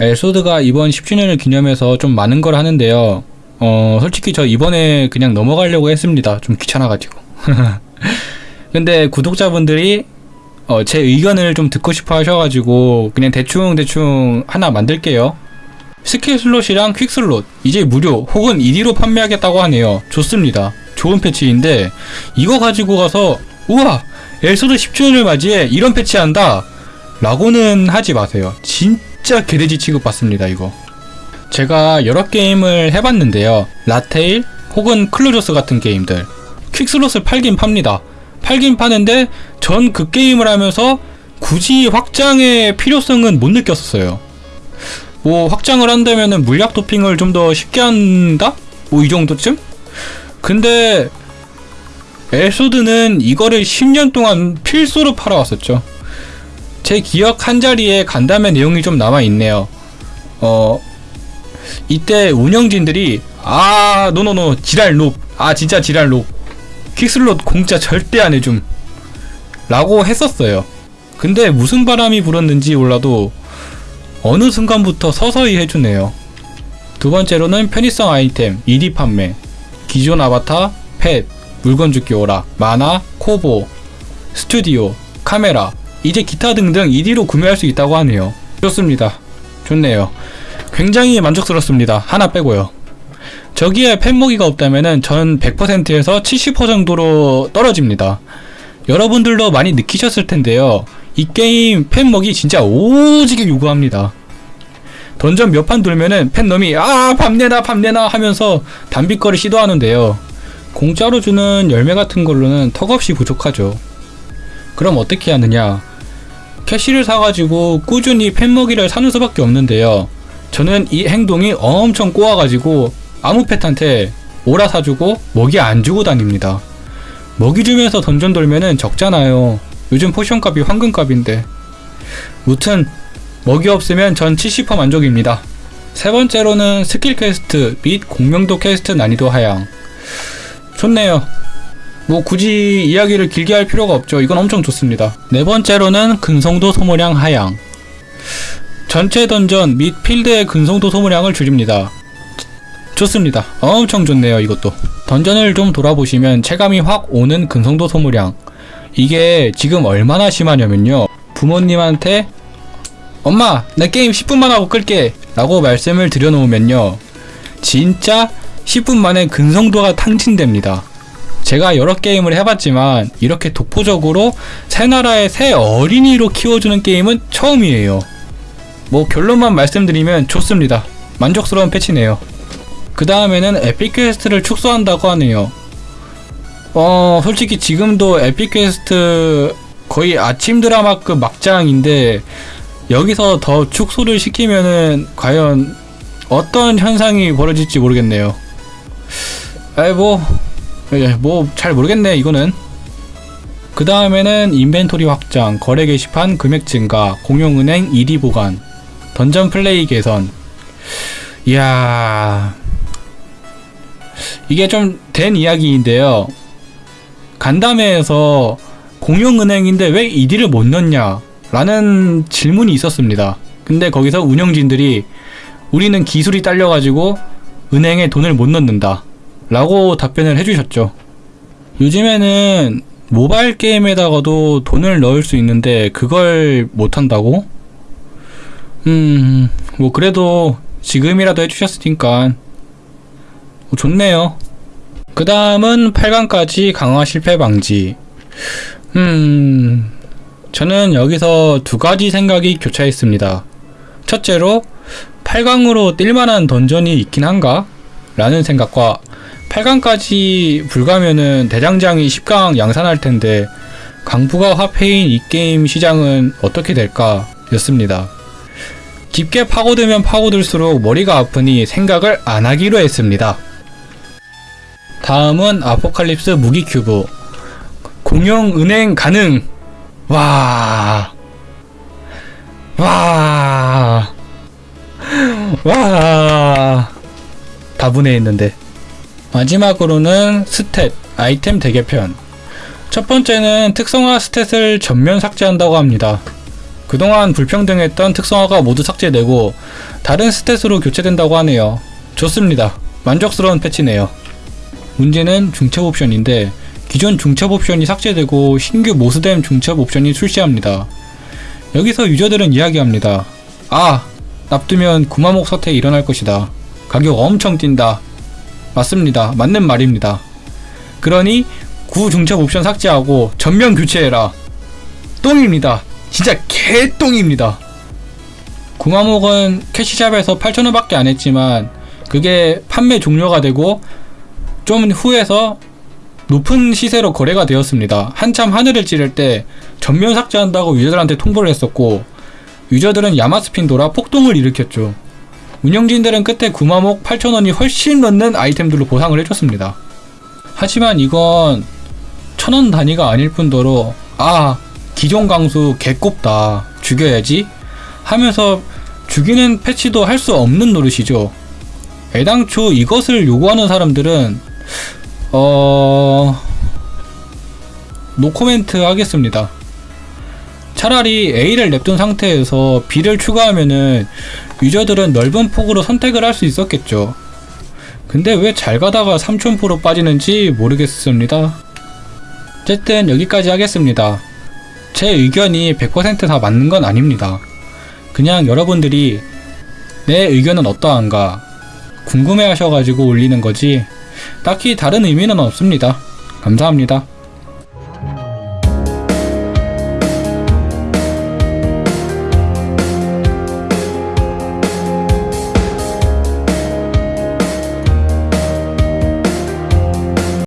엘소드가 이번 10주년을 기념해서 좀 많은 걸 하는데요. 어, 솔직히 저 이번에 그냥 넘어가려고 했습니다. 좀 귀찮아가지고. 근데 구독자분들이 어, 제 의견을 좀 듣고 싶어 하셔가지고 그냥 대충대충 하나 만들게요. 스킬 슬롯이랑 퀵 슬롯 이제 무료 혹은 ED로 판매하겠다고 하네요. 좋습니다. 좋은 패치인데 이거 가지고 가서 우와 엘소드 10주년을 맞이해 이런 패치한다 라고는 하지 마세요. 진 짜 개돼지 취급받습니다 이거. 제가 여러 게임을 해봤는데요. 라테일 혹은 클로저스 같은 게임들 퀵슬롯을 팔긴 팝니다. 팔긴 파는데 전 그 게임을 하면서 굳이 확장의 필요성은 못 느꼈었어요. 뭐 확장을 한다면은 물약 도핑을 좀 더 쉽게 한다? 뭐 이 정도쯤? 근데 엘소드는 이거를 10년 동안 필수로 팔아왔었죠. 제 기억 한 자리에 간담회 내용이 좀 남아 있네요. 어 이때 운영진들이 아 no no no 지랄 롭 아 진짜 지랄 롭 퀵슬롯 공짜 절대 안 해줌 라고 했었어요. 근데 무슨 바람이 불었는지 몰라도 어느 순간부터 서서히 해주네요. 두 번째로는 편의성 아이템, ED 판매, 기존 아바타, 펫, 물건 죽기 오라, 만화, 코보, 스튜디오, 카메라, 이제 기타 등등 2D로 구매할 수 있다고 하네요. 좋습니다. 좋네요. 굉장히 만족스럽습니다. 하나 빼고요. 저기에 팬모기가 없다면은 전 100%에서 70% 정도로 떨어집니다. 여러분들도 많이 느끼셨을 텐데요. 이 게임 팬먹이 진짜 오지게 요구합니다. 던전 몇 판 돌면은 팬놈이 아 밤내나 밤내나 하면서 단비거를 시도하는데요. 공짜로 주는 열매 같은 걸로는 턱없이 부족하죠. 그럼 어떻게 하느냐? 캐시를 사가지고 꾸준히 팬먹이를 사는 수밖에 없는데요. 저는 이 행동이 엄청 꼬아가지고 아무 펫한테 오라 사주고 먹이 안 주고 다닙니다. 먹이 주면서 던전 돌면은 적잖아요. 요즘 포션값이 황금값인데. 무튼 먹이 없으면 전 70% 만족입니다. 세 번째로는 skill quest 및 공명도 퀘스트 난이도 하향. 좋네요. 뭐 굳이 이야기를 길게 할 필요가 없죠. 이건 엄청 좋습니다. 네 번째로는 근성도 소모량 하향. 전체 던전 및 필드의 근성도 소모량을 줄입니다. 좋습니다. 엄청 좋네요, 이것도. 던전을 좀 돌아보시면 체감이 확 오는 근성도 소모량. 이게 지금 얼마나 심하냐면요. 부모님한테 엄마, 내 게임 10분만 하고 끌게. 라고 말씀을 드려놓으면요. 진짜 10분 만에 근성도가 탕진됩니다. 제가 여러 게임을 해봤지만 이렇게 독보적으로 새 나라의 새 어린이로 키워주는 게임은 처음이에요. 뭐 결론만 말씀드리면 좋습니다. 만족스러운 패치네요. 그 다음에는 epic quest를 축소한다고 하네요. 어, 솔직히 지금도 epic quest 거의 아침 드라마급 막장인데 여기서 더 축소를 시키면은 과연 어떤 현상이 벌어질지 모르겠네요. 아이 뭐, 뭐 잘 모르겠네 이거는. 그 다음에는 인벤토리 확장, 거래 게시판 금액 증가, 공용은행 1위 보관, 던전 플레이 개선. 이야, 이게 좀 된 이야기인데요. 간담회에서 공용은행인데 왜 1위를 못 넣냐? 라는 질문이 있었습니다. 근데 거기서 운영진들이 우리는 기술이 딸려가지고 은행에 돈을 못 넣는다. 라고 답변을 해주셨죠. 요즘에는 모바일 게임에다가도 돈을 넣을 수 있는데 그걸 못한다고? 음, 뭐 그래도 지금이라도 해주셨으니까 뭐 좋네요. 그 다음은 8강까지 강화 실패 방지. 음, 저는 여기서 두 가지 생각이 교차했습니다. 첫째로 8강으로 뛸만한 던전이 있긴 한가? 라는 생각과 8강까지 불가면은 대장장이 10강 양산할 텐데 강부가 화폐인 이 게임 시장은 어떻게 될까? 였습니다. 깊게 파고들면 파고들수록 머리가 아프니 생각을 안 하기로 했습니다. 다음은 아포칼립스 무기 큐브. 공용 은행 가능. 와. 와. 와. 다분해 했는데. 마지막으로는 stat, 아이템 대개편. 첫 번째는 특성화 stat을 전면 삭제한다고 합니다. 그동안 불평등했던 특성화가 모두 삭제되고 다른 스탯으로 교체된다고 하네요. 좋습니다. 만족스러운 패치네요. 문제는 중첩 옵션인데 기존 중첩 옵션이 삭제되고 신규 모스뎀 중첩 옵션이 출시합니다. 여기서 유저들은 이야기합니다. 아, 납두면 구마목 사태 일어날 것이다. 가격 엄청 뛴다. 맞습니다. 맞는 말입니다. 그러니 구 중첩 옵션 삭제하고 전면 교체해라. 똥입니다. 진짜 개똥입니다. 구마목은 캐시샵에서 8,000원 밖에 안 했지만 그게 판매 종료가 되고 좀 후에서 높은 시세로 거래가 되었습니다. 한참 하늘을 찌를 때 전면 삭제한다고 유저들한테 통보를 했었고 유저들은 야마스핀 돌아 폭동을 일으켰죠. 운영진들은 끝에 구마목 8,000원이 훨씬 넘는 아이템들로 보상을 해줬습니다. 하지만 이건 천원 단위가 아닐 뿐더러 아 기존 강수 개꼽다 죽여야지 하면서 죽이는 패치도 할 수 없는 노릇이죠. 애당초 이것을 요구하는 사람들은 어 노코멘트 하겠습니다. 차라리 A를 냅둔 상태에서 B를 추가하면은 유저들은 넓은 폭으로 선택을 할 수 있었겠죠. 근데 왜 잘 가다가 3000% 빠지는지 모르겠습니다. 어쨌든 여기까지 하겠습니다. 제 의견이 100%다 맞는 건 아닙니다. 그냥 여러분들이 내 의견은 어떠한가 궁금해 하셔가지고 올리는 거지 딱히 다른 의미는 없습니다. 감사합니다.